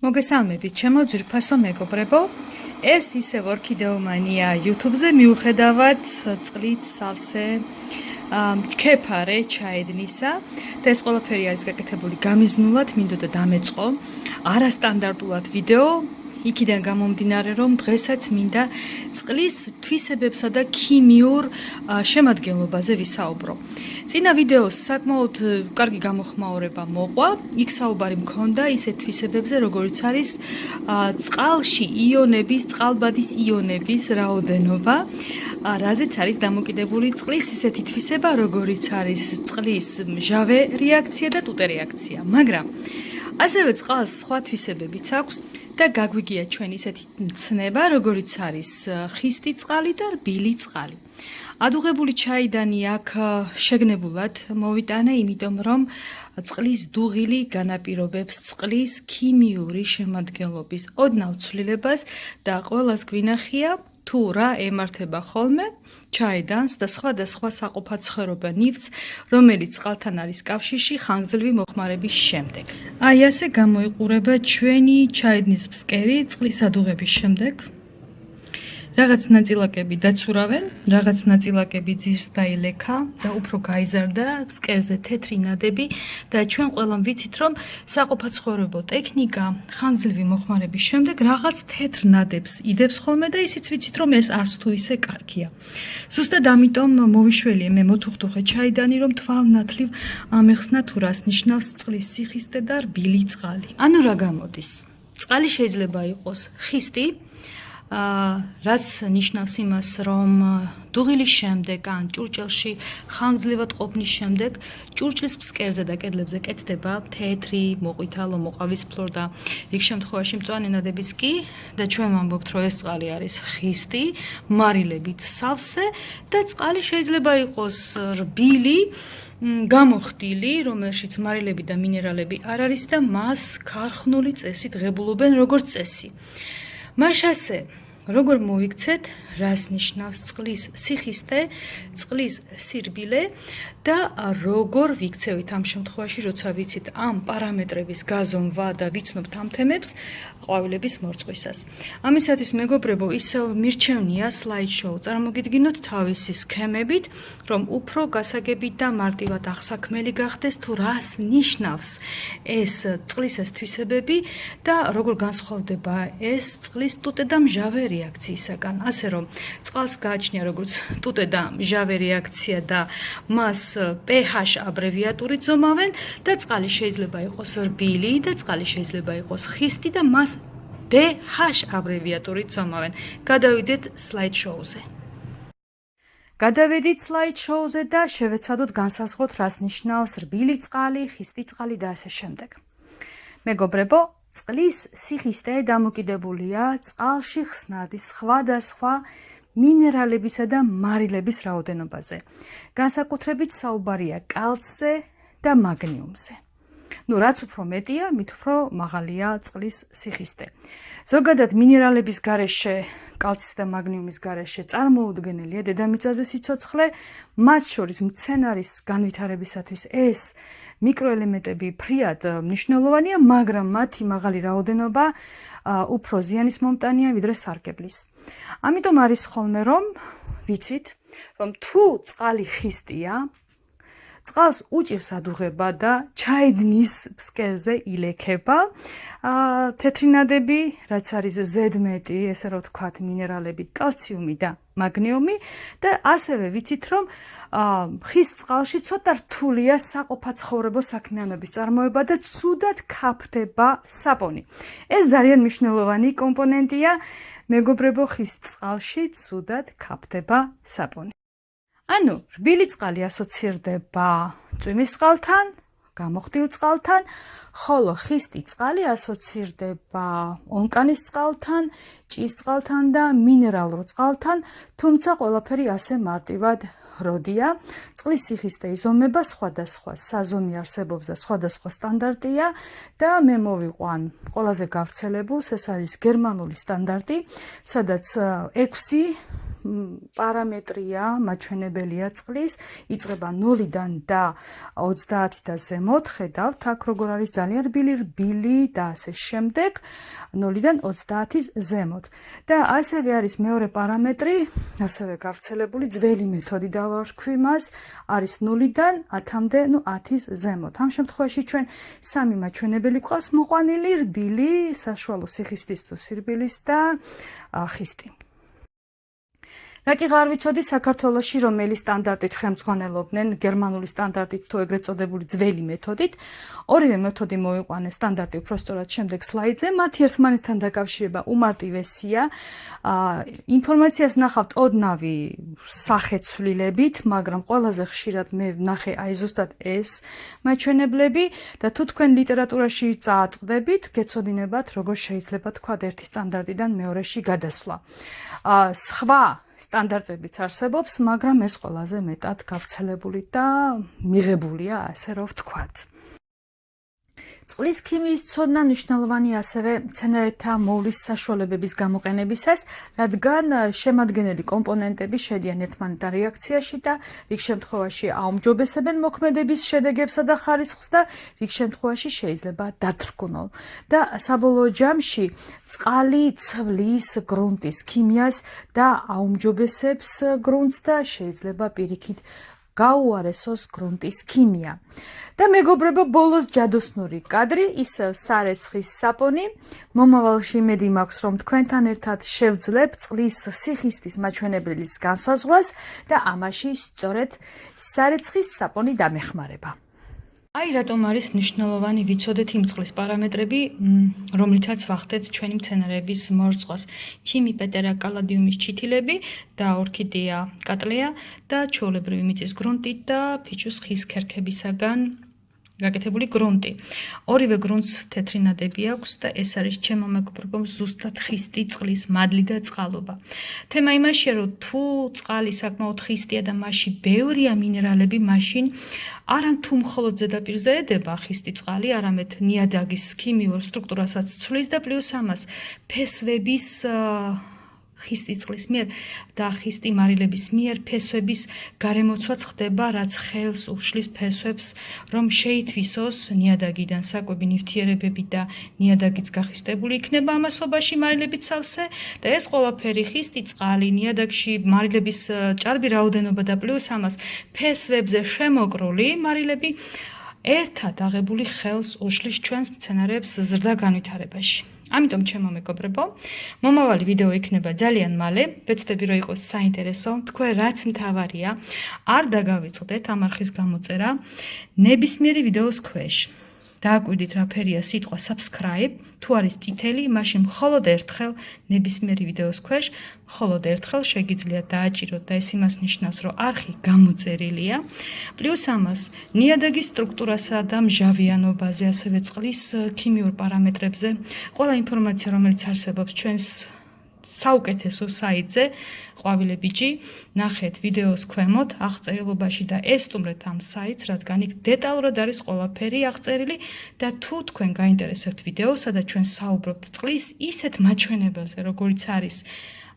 მოგესალმებით, ჩემო ძვირფასო მეგობრებო. ეს ისევ ორქიდეომანია YouTube-ზე მიუხედავად წყლით სავსე კეფარე ჩაედნისა და ეს ყველაფერი არის გაკეთებული გამიზნულად, მინდოდა დამეწყო არასტანდარტულად ვიდეო იქიდან გამომდინარე რომ დღესაც მინდა წყლის თვისებებსა და ქიმიურ შემადგენლობაზე ვისაუბრო. წინა ვიდეოს საკმაოდ კარგი გამოხმაურება მოყვა. იქ საუბარი მქონდა ისეთ თვისებებზე, როგორიც არის წყალში იონების, წყალბადის იონების რაოდენობა. რაზეც არის დამოკიდებული წყლის ისეთი თვისება, როგორიც არის წყლის მჟავე რეაქცია და ტუტე რეაქცია. მაგრამ ასევე წყალს სხვა თვისებებიც აქვს. და გაგვიგია ჩვენ ისეთი ცნება, როგორიც არის ხისტი წყალი და რბილი წყალი. ადუღებული ჩაიდანი აქ შეგნებულად მოვიტანე, იმიტომ რომ წყლის დუღილი განაპირობებს წყლის ქიმიური შემადგენლობის ოდნავ ცვლილებას და ყოველას გვინახია თუ რა ემართება ხოლმე ჩაიდანს და სხვა და სხვა საყოფაცხოვრება ნივთს, რომელიც წყალთან არის კავშირში ხანგრძლივი მოხმარების შემდეგ. აი ასე გამოიყურება ჩვენი ჩაიდნის ფსკერი წყლის ადუღების შემდეგ. რაღაც ნაწილაკები დაცურავენ, რაღაც ნაწილაკები ძირს დაილექა და უფრო გაიზარდა ფსკერზე თეთრი ნადები და ჩვენ ყველამ ვიცით რომ საყოფაცხოვრებო ტექნიკა ხანგრძლივი მოხმარების შემდეგ რაღაც თეთრ ნადებს იდებს ხოლმე და ისიც ვიცით რომ ეს არც თუ ისე კარგია. ზუსტად ამიტომ მოვიშველიე მე მოთუხთუხე ჩაიდანი რომ თვალნათლივ ამეხსნა თუ რას ნიშნავს წყლის სიხისტე და რბილი წყალი. ანუ რა გამოდის? წყალი შეიძლება იყოს ხისტი, რაც ნიშნავს იმას, რომ დუღილის შემდეგ ან ჭურჭელში ხანგრძლივად ყოფნის შემდეგ ჭურჭლის ფსკერზე და კედლებზე კეთდება თეთრი, მოყვითალო, მოყავისფრო და იქ შემთხვევაში მწვანე ნადებიც კი და ჩვენ ვამბობთ, რომ ეს წყალი არის ხისტი, მარილებით სავსე და წყალი შეიძლება იყოს რბილი გამოხდილი, რომელშიც მარილები და მინერალები არ არის და მას ქარხნული წესით ღებულობენ როგორც წესი. مشهسه როგორ მოიქცეთ რას ნიშნავს წყლის სიხისტე, წყლის სირბილე და როგორ ვიქცევით ამ შემთხვევაში, როცა ვიცით ამ პარამეტრების გაზომვა და ვიცნობთ ამ თემებს ყვავილების მორწყვისას. ამისათვის მეგობრებო, ისევ მირჩევნია სლაიდშოუ წარმოგიდგინოთ თავისი სქემებით, რომ უფრო გასაგებით და მარტივად აღსაქმელი გახდეს თუ რას ნიშნავს ეს წყლის ეს თვისებები და როგორ განსხვავდება ეს წყლის ტუტე და მჟავე რეაქციისაგან. ასე რომ, წყალს გააჩნია როგორც ტუტე და მჟავე რეაქცია და მას pH აბრევიატურით ზომავენ და წყალი შეიძლება იყოს რბილი და წყალი შეიძლება იყოს ხისტი და მას DH აბრევიატურით ზომავენ. გადავიდეთ სლაიდშოუზე. გადავედით სლაიდშოუზე და შევეცადოთ განსაზღვროთ რას ნიშნავს რბილი წყალი, ხისტი წყალი და ასე შემდეგ. მეგობრებო, წყლის სიხისტე დამოკიდებულია წყალში ხსნადი სხვადასხვა მინერალებისა და მარილების რაოდენობაზე. განსაკუთრებით საუბარია კალცზე და მაგნიუმზე. Ну რაც უფრო მეტია, მით უფრო მაღალია წყლის სიხისტე. ზოგადად მინერალების გარეშე, კალცის და მაგნიუმის გარეშე წარმოუდგენელია დედამიწაზე სიცოცხლე, მათ შორის მცენარის განვითარებისათვის ეს მიკროელემენტები ფრიად მნიშვნელოვანია, მაგრამ მათი მაღალი რაოდენობა უფრო ზიანის მომტანია ვიდრე სარკებლის. ამიტომ არის ხოლმე რომ ვიცით, რომ თუ წყალი ხისტია, წყალს უჭირს ადუღება და ჩაედნის ფსკერზე ილექება. აა თეთრინადები, რაც არის ზედმეტი, ესე რომ ვთქვათ, მინერალები, კალციუმი და მაგნიუმი და ასევე ვიცით, რომ აა ხის წყალში ცოტა რთულია საყოფაცხოვრებო საქმიანობის წარმოება და ცუდად ქაფდება საპონი. ეს ძალიან მნიშვნელოვანი კომპონენტია მეგობრებო ხის წყალში ცუდად ქაფდება საპონი. ანუ რბილი წყალი ასოცირდება წვიმის წყალთან, გამოხდილ წყალთან, ხოლო ხისტი წყალი ასოცირდება ონკანის წყალთან, ჭის წყალთან და მინერალურ წყალთან, თუმცა ყველაფერი ასე მარტივად როდია. წყლის სიხისტე იზომება სხვადასხვა საზომი არსებობს და სხვადასხვა სტანდარტია და მე მოვიყვან ყველაზე გავრცელებულს, ეს არის გერმანული სტანდარტი, სადაც 6 პარამეტრია, მაჩვენებელია წყლის, იწება 0-დან და 30 და ზემოთ. ხედავთ, აქ როგორ არის ძალიან რბილი, რბილი და ასე შემდეგ, 0-დან 30-ის ზემოთ. და ასევე არის მეორე პარამეტრი, ასევე გავრცელებული ძველი მეთოდი დავარქვი მას, არის 0-დან 10-მდე, ну 10-ის ზემოთ. ამ შემთხვევაში ჩვენ სამი მაჩვენებელი ყავს მოყვანილი, რბილი, საშუალო სიხისტის თუ სირბილის და ხისტი. რა კი აღარ ვიცოდი საქართველოში რომელი სტანდარტით ხელმძღვანელობდნენ გერმანული სტანდარტით თუ ეგრეთ წოდებული ძველი მეთოდით ორივე მეთოდი მოიყვანეს სტანდარტი უფრო სწორად შემდეგ სლაიდზე მათი ერთმანეთთან დაკავშირება უმარტივესია ინფორმაციას ნახავთ ოდნავი სახეცვლილებით მაგრამ ყველაზე ხშირად მე ვნახე აი ზუსტად ეს მაჩვენებლები და თუ თქვენ ლიტერატურაში წააწყდებით გეცოდინებათ როგორ შეიძლება თქვა ერთი სტანდარტიდან მეორეში გადასვლა. აა სხვა სტანდარტებიც არსებობს, მაგრამ ეს ყველაზე მეტად გავრცელებული და მიღებულია, ასე რომ ვთქვათ. წყლის ქიმიის ცოდნა მნიშვნელოვანია ასევე მცენარეთა მოვლის საშუალებების გამოყენებისას, რადგან შემადგენელი კომპონენტები შედიან ერთმანეთთან რეაქციაში და რიგ შემთხვევაში აუმჯობესებენ მოქმედების შედეგებსა და ხარისხს და რიგ შემთხვევაში შეიძლება დათრგუნონ. და საბოლოო ჯამში წყალი ცვლის გრუნტის ქიმიას და აუმჯობესებს გრუნტს და შეიძლება პირიქით გაუარესოს გრუნტის ქიმია. და მეგობრებო, ბოლოს ჯადოსნური კადრი, ის სარეცხის საპონი. მომავალში იმედი მაქვს, რომ თქვენთან ერთად შევძლებ წყლის სიხისტის მაჩვენებლის განსაზღვრას და ამაში სწორედ სარეცხის საპონი დამეხმარება. აი რატომ არის მნიშვნელოვანი ვიცოდეთ იმ წყლის პარამეტრები, რომლითაც ვახდეთ ჩვენი მცენარეების მორწყოს. ჩიმი პეტერა კალადიუმის ჩითილები და ორქიდეა კატლეა და ჩოლებრივი მიწის გრუნტი და ფიჩუს ხის ქერქებისაგან გაკეთებული გრუნტი. ორივე გრუნტს თეთრი ნადები აქვს და ეს არის ჩემო მეგობრებო ზუსტად ხისტი წყლის მადლი და წყალობა. თემა იმაშია რომ თუ წყალი საკმაოდ ხისტია და მასში ბევრია მინერალები, მაშინ არან თუ მხოლოდ ზედაპირზე ედება ხისტი წყალი, არამედ ნიადაგის ქიმიურ სტრუქტურასაც ცვლის და პლუს ამას ფესვების ხისტი წყლის მიერ და ხისტი მარილების მიერ ფესვების გარემოცვაც ხდება, რაც ხელს უშლის ფესვებს, რომ შეითვისოს ნიადაგიდან საკვები ნივთიერებები და ნიადაგიც გახისტებული იქნება ამასობაში მარილებით სავსე და ეს ყველაფერი ხისტი წყალი ნიადაგში მარილების ჭარბი რაოდენობა და პლუს ამას ფესვებზე შემოკრული მარილები ერთად აღებული ხელს უშლის ჩვენს მცენარეებს ზრდა განვითარებაში. ამიტომ ჩემო მეგობრებო, მომავალი ვიდეო იქნება ძალიან მალე. ვეცდები რომ იყოს საინტერესო. თქვენ რაც მთავარია, არ დაგავიწყდეთ ამ არხის გამოწერა ნებისმიერი ვიდეოს ქვეშ. დააკვირდით რა ფერია სიტყვა subscribe თუ არის წითელი მაშინ მხოლოდ ერთხელ ნებისმიერი ვიდეოს ქვეშ მხოლოდ ერთხელ შეგიძლიათ დააჭიროთ და ეს იმას ნიშნავს რომ არხი გამოწერილია. პლუს ამას ნიადაგის სტრუქტურასა და მჟავიანობაზე ასევე წყლის ქიმიურ პარამეტრებზე ყველა ინფორმაცია რომელიც არსებობს ჩვენს საუკეთესო საიტზე ყვავილებიჯი ნახეთ ვიდეოს ქვემოთ აღწერილობაში და ესტუმრეთ ამ საიტს რადგან იქ დეტალურად არის ყველაფერი აღწერილი და თუ თქვენ გაინტერესებთ ვიდეო სადაც ჩვენ საუბრობთ წყლის ისეთ მაჩვენებელზე როგორიც არის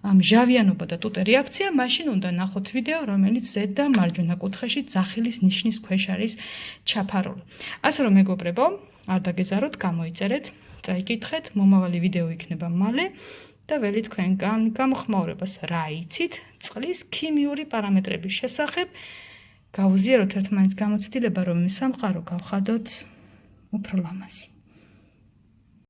მჟავიანობა და ტუტე რეაქცია მაშინ უნდა ნახოთ ვიდეო რომელიც ზედ და მარჯვენა კუთხეში ძახილის ნიშნის ქვეშ არის ჩაფარული. ასე რომ მეგობრებო არ დაგეზაროთ გამოიწერეთ წაიკითხეთ მომავალი ვიდეო იქნება მალე და ველი თქვენგან გამოხმაურებას რა იცით? წყლის ქიმიური პარამეტრების შესახებ გავუზიაროთ ერთმანეთს გამოცდილება რომ სამყარო გავხადოთ უფრო ლამაზი